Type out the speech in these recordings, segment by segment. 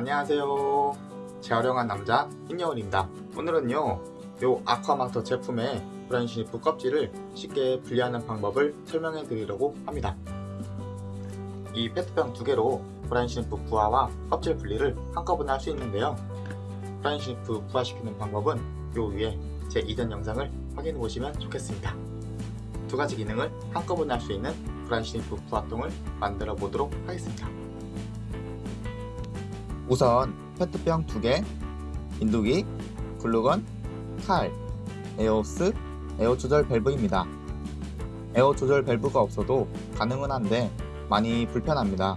안녕하세요. 재활용한 남자 흰여울입니다. 오늘은요 요 아쿠아마스터 제품의 brine shrimp 껍질을 쉽게 분리하는 방법을 설명해 드리려고 합니다. 이 페트병 두 개로 brine shrimp 부화와 껍질 분리를 한꺼번에 할 수 있는데요. brine shrimp 부화시키는 방법은 요 위에 제 이전 영상을 확인해 보시면 좋겠습니다. 두 가지 기능을 한꺼번에 할 수 있는 brine shrimp 부화통을 만들어 보도록 하겠습니다 우선 페트병 2개, 인두기, 글루건, 칼, 에어호스, 에어 조절 밸브입니다. 에어 조절 밸브가 없어도 가능은 한데 많이 불편합니다.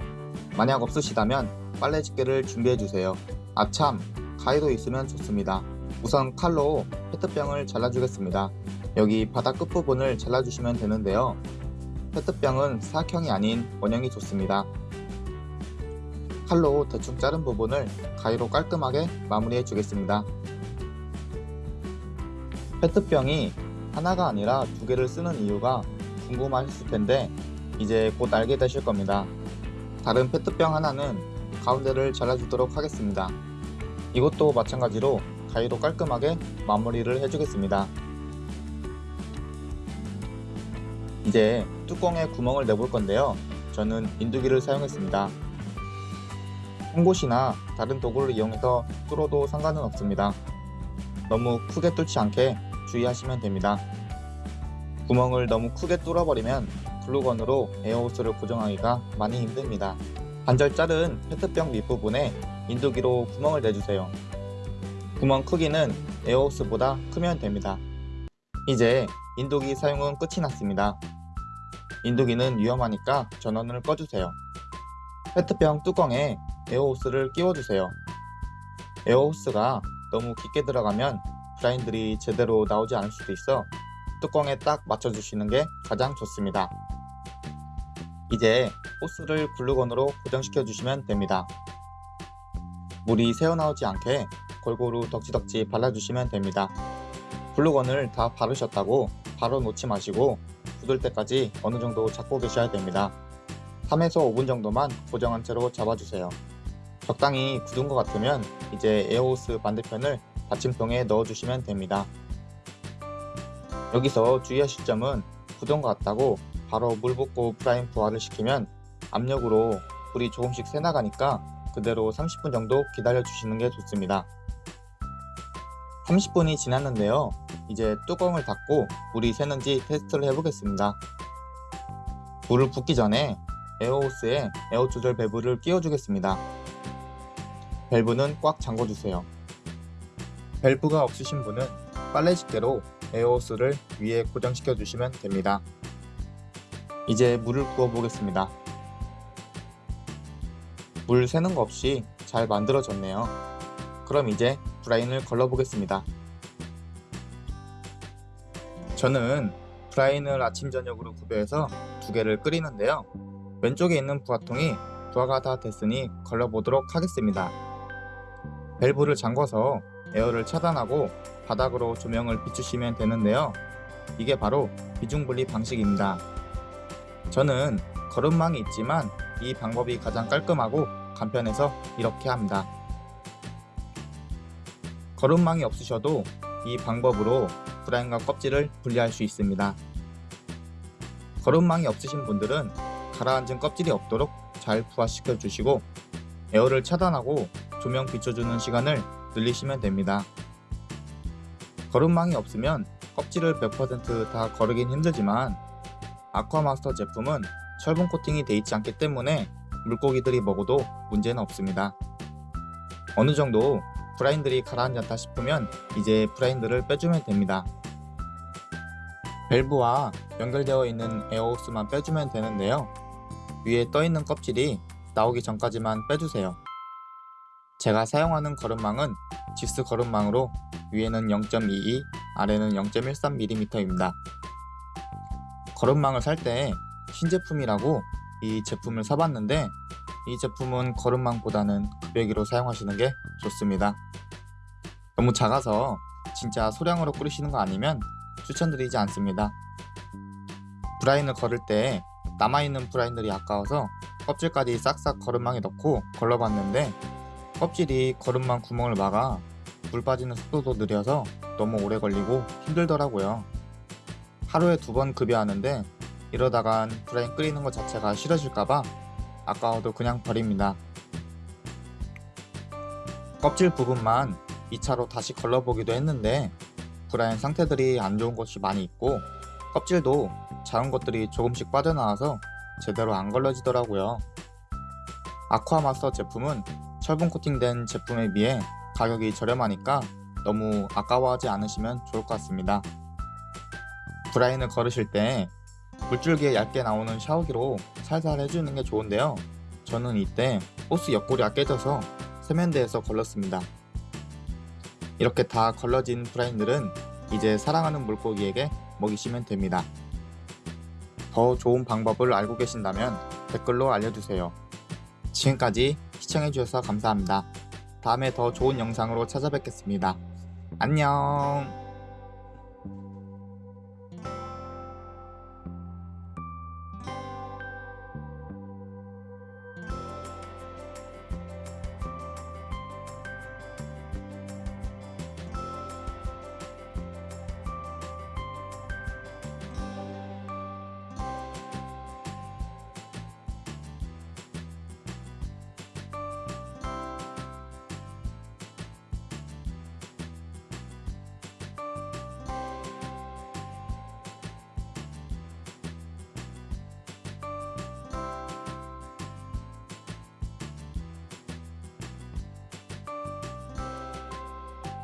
만약 없으시다면 빨래 집게를 준비해주세요. 아참, 가위도 있으면 좋습니다. 우선 칼로 페트병을 잘라주겠습니다. 여기 바닥 끝부분을 잘라주시면 되는데요. 페트병은 사각형이 아닌 원형이 좋습니다. 칼로 대충 자른 부분을 가위로 깔끔하게 마무리해 주겠습니다. 페트병이 하나가 아니라 두 개를 쓰는 이유가 궁금하셨을 텐데 이제 곧 알게 되실 겁니다. 다른 페트병 하나는 가운데를 잘라주도록 하겠습니다. 이것도 마찬가지로 가위로 깔끔하게 마무리를 해주겠습니다. 이제 뚜껑에 구멍을 내볼 건데요. 저는 인두기를 사용했습니다. 홍보시나 다른 도구를 이용해서 뚫어도 상관은 없습니다. 너무 크게 뚫지 않게 주의하시면 됩니다. 구멍을 너무 크게 뚫어버리면 글루건으로 에어호스를 고정하기가 많이 힘듭니다. 반절 자른 페트병 밑부분에 인두기로 구멍을 내주세요. 구멍 크기는 에어호스보다 크면 됩니다. 이제 인두기 사용은 끝이 났습니다. 인두기는 위험하니까 전원을 꺼주세요. 페트병 뚜껑에 에어호스를 끼워주세요. 에어호스가 너무 깊게 들어가면 브라인들이 제대로 나오지 않을 수도 있어 뚜껑에 딱 맞춰주시는 게 가장 좋습니다. 이제 호스를 글루건으로 고정시켜 주시면 됩니다. 물이 새어나오지 않게 골고루 덕지덕지 발라주시면 됩니다. 글루건을 다 바르셨다고 바로 놓지 마시고 굳을 때까지 어느 정도 잡고 계셔야 됩니다. 3에서 5분 정도만 고정한 채로 잡아주세요. 적당히 굳은 것 같으면 이제 에어호스 반대편을 받침통에 넣어주시면 됩니다. 여기서 주의하실 점은 굳은 것 같다고 바로 물 붓고 brine 부화를 시키면 압력으로 물이 조금씩 새나가니까 그대로 30분 정도 기다려 주시는 게 좋습니다. 30분이 지났는데요. 이제 뚜껑을 닫고 물이 새는지 테스트를 해보겠습니다. 물을 붓기 전에 에어호스에 에어 조절 밸브를 끼워 주겠습니다. 밸브는 꽉 잠궈주세요. 밸브가 없으신 분은 빨래 집게로 에어호스를 위에 고정시켜 주시면 됩니다. 이제 물을 부어 보겠습니다. 물 새는 거 없이 잘 만들어졌네요. 그럼 이제 브라인을 걸러 보겠습니다. 저는 브라인을 아침 저녁으로 구별해서 두 개를 끓이는데요. 왼쪽에 있는 부화통이 부화가 다 됐으니 걸러 보도록 하겠습니다. 밸브를 잠궈서 에어를 차단하고 바닥으로 조명을 비추시면 되는데요. 이게 바로 비중분리 방식입니다. 저는 거름망이 있지만 이 방법이 가장 깔끔하고 간편해서 이렇게 합니다. 거름망이 없으셔도 이 방법으로 브라인과 껍질을 분리할 수 있습니다. 거름망이 없으신 분들은 가라앉은 껍질이 없도록 잘 부화시켜 주시고 에어를 차단하고 조명 비춰주는 시간을 늘리시면 됩니다. 거름망이 없으면 껍질을 100%다 거르긴 힘들지만 아쿠아마스터 제품은 철분 코팅이 되어 있지 않기 때문에 물고기들이 먹어도 문제는 없습니다. 어느 정도 브라인들이 가라앉았다 싶으면 이제 브라인들을 빼주면 됩니다. 밸브와 연결되어 있는 에어호스만 빼주면 되는데요. 위에 떠있는 껍질이 나오기 전까지만 빼주세요. 제가 사용하는 거름망은 지스 거름망으로 위에는 0.22, 아래는 0.13mm입니다. 거름망을 살 때 신제품이라고 이 제품을 사봤는데 이 제품은 거름망보다는 급여기로 사용하시는 게 좋습니다. 너무 작아서 진짜 소량으로 끓이시는 거 아니면 추천드리지 않습니다. 브라인을 걸을 때 남아있는 브라인들이 아까워서 껍질까지 싹싹 거름망에 넣고 걸러봤는데 껍질이 거름만 구멍을 막아 물 빠지는 속도도 느려서 너무 오래 걸리고 힘들더라고요. 하루에 두 번 급여하는데 이러다간 브라인 끓이는 것 자체가 싫어질까봐 아까워도 그냥 버립니다. 껍질 부분만 2차로 다시 걸러보기도 했는데 브라인 상태들이 안 좋은 것이 많이 있고 껍질도 작은 것들이 조금씩 빠져나와서 제대로 안 걸러지더라고요. 아쿠아마스터 제품은 철분 코팅된 제품에 비해 가격이 저렴하니까 너무 아까워하지 않으시면 좋을 것 같습니다. 브라인을 걸으실 때 물줄기에 얇게 나오는 샤워기로 살살 해주는 게 좋은데요. 저는 이때 호스 옆구리가 깨져서 세면대에서 걸렀습니다. 이렇게 다 걸러진 브라인들은 이제 사랑하는 물고기에게 먹이시면 됩니다. 더 좋은 방법을 알고 계신다면 댓글로 알려주세요. 지금까지 시청해주셔서 감사합니다. 다음에 더 좋은 영상으로 찾아뵙겠습니다. 안녕